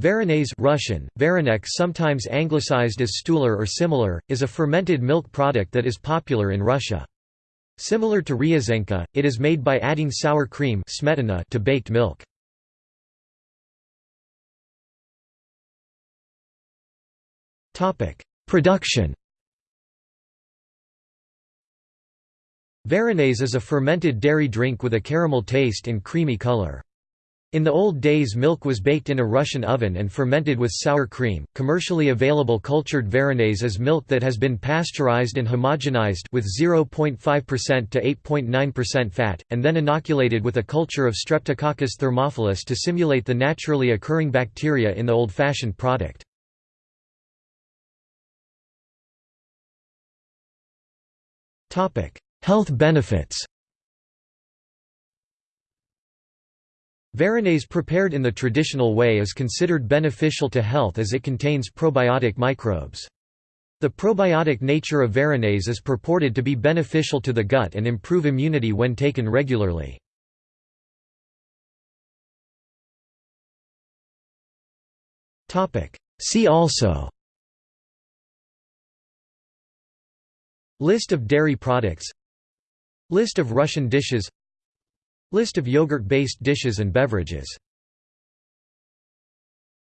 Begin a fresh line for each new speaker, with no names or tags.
Varenets Russian, Varanek sometimes anglicized as Stuler or similar, is a fermented milk product that is popular in Russia. Similar to Ryazhenka, it is made by adding sour cream smetana to baked milk. Production Varenets is a fermented dairy drink with a caramel taste and creamy color. In the old days milk was baked in a Russian oven and fermented with sour cream. Commercially available cultured varenets is milk that has been pasteurized and homogenized with 0.5% to 8.9% fat and then inoculated with a culture of Streptococcus thermophilus to simulate the naturally occurring bacteria in the old-fashioned product. Topic: Health benefits. Varenets prepared in the traditional way is considered beneficial to health as it contains probiotic microbes. The probiotic nature of varenets is purported to be beneficial to the gut and improve immunity when taken regularly. See also List of dairy products List of Russian dishes List of yogurt-based dishes and beverages